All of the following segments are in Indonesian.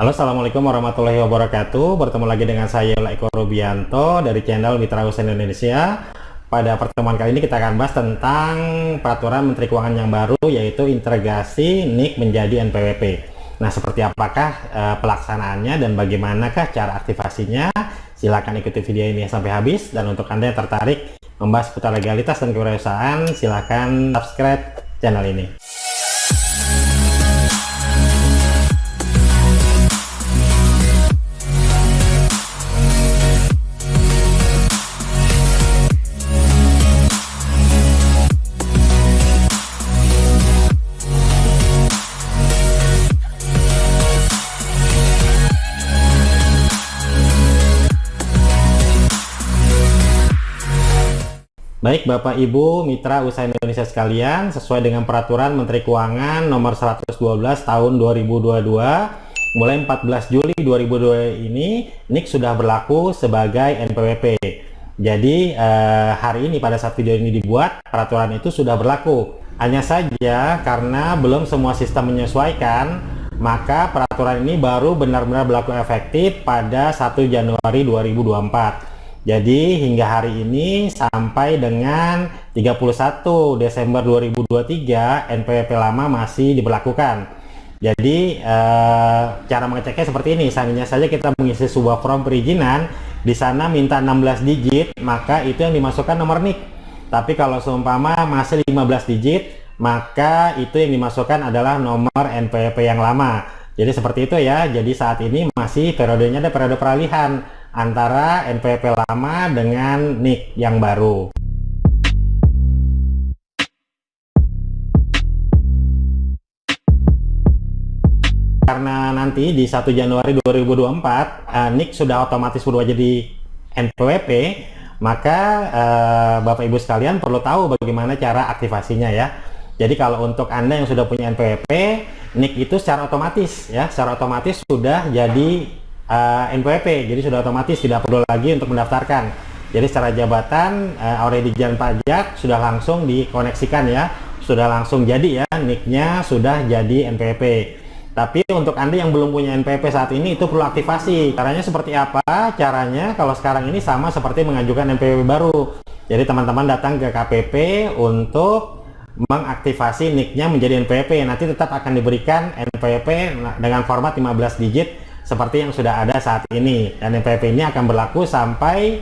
Halo Assalamualaikum warahmatullahi wabarakatuh. Bertemu lagi dengan saya Eko Rubianto dari channel Mitra Usaha Indonesia. Pada pertemuan kali ini kita akan bahas tentang peraturan Menteri Keuangan yang baru yaitu integrasi NIK menjadi NPWP Nah seperti apakah e, pelaksanaannya dan bagaimanakah cara aktivasinya? Silahkan ikuti video ini sampai habis. Dan untuk Anda yang tertarik membahas seputar legalitas dan kewirausahaan silahkan subscribe channel ini Baik Bapak Ibu Mitra Usaha Indonesia sekalian, sesuai dengan peraturan Menteri Keuangan nomor 112 tahun 2022, mulai 14 Juli 2022 ini NIK sudah berlaku sebagai NPWP. Jadi eh, hari ini pada saat video ini dibuat, peraturan itu sudah berlaku. Hanya saja karena belum semua sistem menyesuaikan, maka peraturan ini baru benar-benar berlaku efektif pada 1 Januari 2024. Jadi hingga hari ini sampai dengan 31 Desember 2023 NPWP lama masih diberlakukan. Jadi eh, cara mengeceknya seperti ini. Seandainya saja kita mengisi sebuah form perizinan, di sana minta 16 digit, maka itu yang dimasukkan nomor NIK. Tapi kalau seumpama masih 15 digit, maka itu yang dimasukkan adalah nomor NPWP yang lama. Jadi seperti itu ya. Jadi saat ini masih periodenya ada periode peralihan antara NPWP lama dengan NIK yang baru. Karena nanti di 1 Januari 2024 uh, NIK sudah otomatis berubah jadi NPWP, maka uh, Bapak Ibu sekalian perlu tahu bagaimana cara aktivasinya ya. Jadi kalau untuk Anda yang sudah punya NPWP, NIK itu secara otomatis ya, secara otomatis sudah jadi uh, eh, NPWP jadi sudah otomatis tidak perlu lagi untuk mendaftarkan. Jadi secara jabatan uh, already jalan pajak sudah langsung dikoneksikan ya. Sudah langsung jadi ya nicknya sudah jadi NPWP tapi untuk Anda yang belum punya NPWP saat ini itu perlu aktivasi. Caranya seperti apa? Caranya kalau sekarang ini sama seperti mengajukan NPWP baru. Jadi teman-teman datang ke KPP untuk mengaktifasi nicknya menjadi NPWP nanti tetap akan diberikan NPWP dengan format 15 digit seperti yang sudah ada saat ini. Dan NPWP ini akan berlaku sampai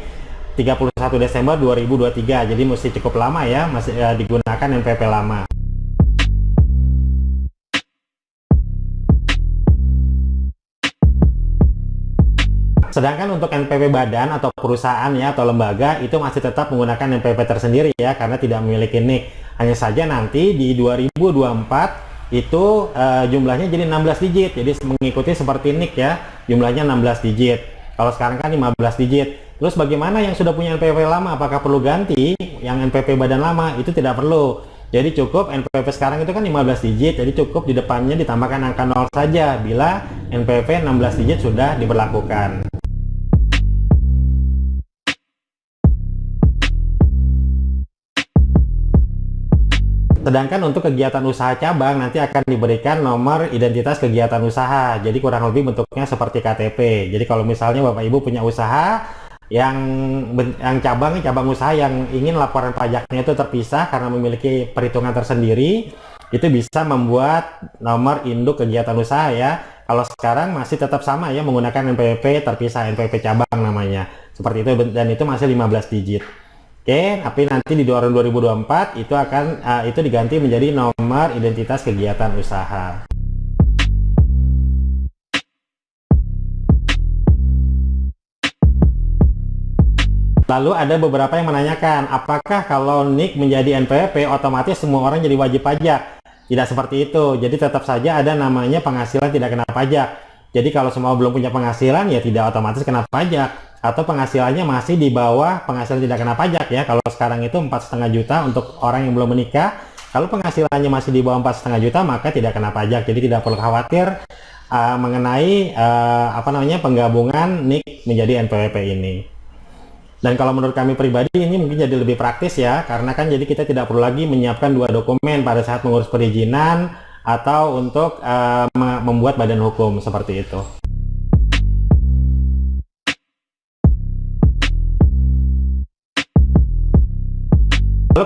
31 Desember 2023 jadi mesti cukup lama ya masih ya, digunakan NPWP lama. Sedangkan untuk NPWP badan atau perusahaan ya atau lembaga itu masih tetap menggunakan NPWP tersendiri ya karena tidak memiliki NIK. Hanya saja nanti di 2024 itu uh, jumlahnya jadi 16 digit. Jadi mengikuti seperti NIK ya jumlahnya 16 digit. Kalau sekarang kan 15 digit. Terus bagaimana yang sudah punya NPWP lama? Apakah perlu ganti yang NPWP badan lama? Itu tidak perlu. Jadi cukup NPWP sekarang itu kan 15 digit. Jadi cukup di depannya ditambahkan angka 0 saja bila NPWP 16 digit sudah diberlakukan Sedangkan untuk kegiatan usaha cabang nanti akan diberikan nomor identitas kegiatan usaha. Jadi kurang lebih bentuknya seperti KTP. Jadi kalau misalnya Bapak Ibu punya usaha yang yang cabang cabang usaha yang ingin laporan pajaknya itu terpisah karena memiliki perhitungan tersendiri, itu bisa membuat nomor induk kegiatan usaha ya. Kalau sekarang masih tetap sama ya menggunakan NPWP terpisah NPWP cabang namanya. Seperti itu dan itu masih 15 digit. Oke, tapi nanti di tahun 2024 itu akan uh, itu diganti menjadi nomor identitas kegiatan usaha. Lalu ada beberapa yang menanyakan, apakah kalau NIK menjadi NPWP otomatis semua orang jadi wajib pajak? Tidak seperti itu. Jadi tetap saja ada namanya penghasilan tidak kena pajak. Jadi kalau semua belum punya penghasilan ya tidak otomatis kena pajak atau penghasilannya masih di bawah penghasilan tidak kena pajak ya. Kalau sekarang itu empat setengah juta untuk orang yang belum menikah. Kalau penghasilannya masih di bawah empat setengah juta maka tidak kena pajak. Jadi tidak perlu khawatir uh, mengenai uh, apa namanya penggabungan NIK menjadi NPWP ini. Dan kalau menurut kami pribadi ini mungkin jadi lebih praktis ya. Karena kan jadi kita tidak perlu lagi menyiapkan dua dokumen pada saat mengurus perizinan atau untuk uh, membuat badan hukum seperti itu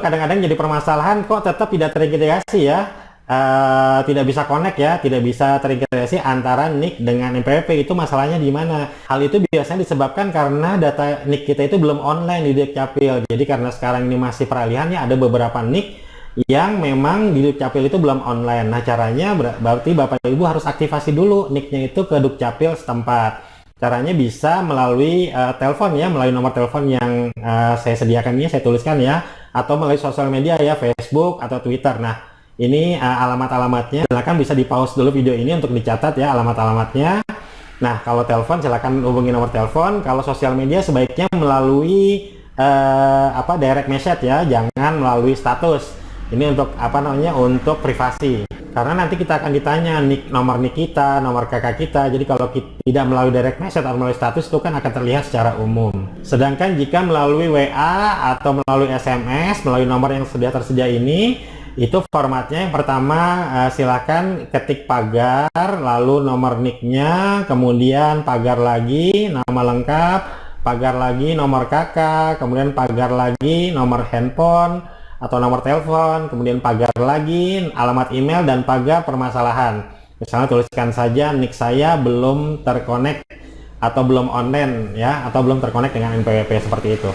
kadang-kadang jadi permasalahan kok tetap tidak terintegrasi ya. Uh, tidak bisa connect ya, tidak bisa terintegrasi antara NIK dengan NPWP itu masalahnya di mana? Hal itu biasanya disebabkan karena data NIK kita itu belum online di Dukcapil. Jadi karena sekarang ini masih peralihan ya ada beberapa NIK yang memang di Dukcapil itu belum online. Nah caranya ber berarti Bapak Ibu harus aktifasi dulu NIK-nya itu ke Dukcapil setempat. Caranya bisa melalui uh, telepon ya, melalui nomor telepon yang uh, saya sediakan ini, saya tuliskan ya, atau melalui sosial media ya, Facebook atau Twitter. Nah ini uh, alamat-alamatnya. Silahkan bisa di pause dulu video ini untuk dicatat ya alamat-alamatnya. Nah kalau telepon silahkan hubungi nomor telepon. Kalau sosial media sebaiknya melalui uh, apa direct message ya. Jangan melalui status. Ini untuk apa namanya untuk privasi karena nanti kita akan ditanya nik nomor nik kita nomor kakak kita. Jadi kalau kita tidak melalui direct message atau melalui status itu kan akan terlihat secara umum. Sedangkan jika melalui WA atau melalui SMS melalui nomor yang sudah tersedia ini itu formatnya yang pertama uh, silakan ketik pagar lalu nomor nicknya kemudian pagar lagi nama lengkap pagar lagi nomor kakak kemudian pagar lagi nomor handphone atau nomor telepon kemudian pagar lagi alamat email dan pagar permasalahan misalnya tuliskan saja nick saya belum terkonek atau belum online ya atau belum terkonek dengan NPWP seperti itu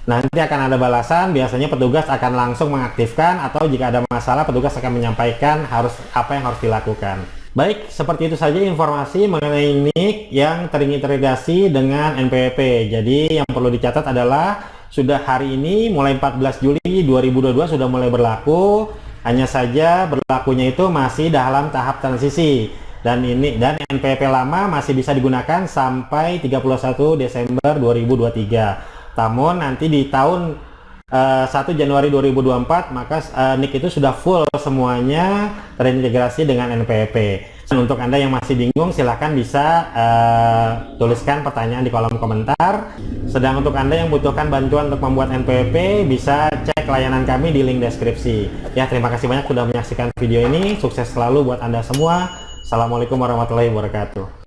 Nanti akan ada balasan, biasanya petugas akan langsung mengaktifkan atau jika ada masalah petugas akan menyampaikan harus apa yang harus dilakukan. Baik, seperti itu saja informasi mengenai NIK yang terintegrasi dengan NPWP. Jadi yang perlu dicatat adalah sudah hari ini mulai 14 Juli 2022 sudah mulai berlaku. Hanya saja berlakunya itu masih dalam tahap transisi dan ini dan NPWP lama masih bisa digunakan sampai 31 Desember 2023 namun nanti di tahun uh, eh, 1 Januari 2024 maka uh, NIK itu sudah full semuanya terintegrasi dengan NPWP. Dan untuk Anda yang masih bingung silahkan bisa uh, tuliskan pertanyaan di kolom komentar. Sedang untuk Anda yang butuhkan bantuan untuk membuat NPWP bisa cek layanan kami di link deskripsi. Ya terima kasih banyak sudah menyaksikan video ini. Sukses selalu buat Anda semua. Assalamualaikum warahmatullahi wabarakatuh.